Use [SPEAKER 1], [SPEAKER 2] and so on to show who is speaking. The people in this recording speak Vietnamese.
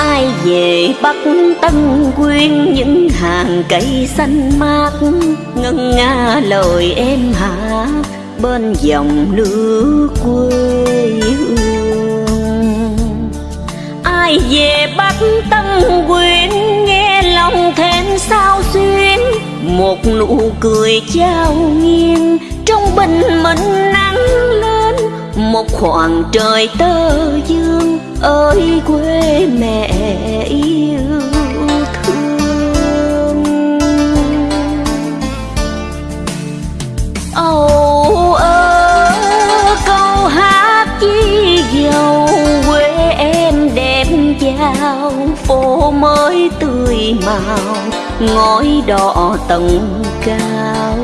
[SPEAKER 1] ai về bắc tân quyên, những hàng cây xanh mát ngân nga lời em hát bên dòng nước quê hương. Ai về bắc tân quyên, nghe lòng thêm sao xuyên một nụ cười trao nghiêng một khoảng trời tơ dương ơi, quê mẹ yêu thương. Âu ơ, câu hát chi dầu, quê em đẹp giao phố mới tươi màu, ngói đỏ tầng cao.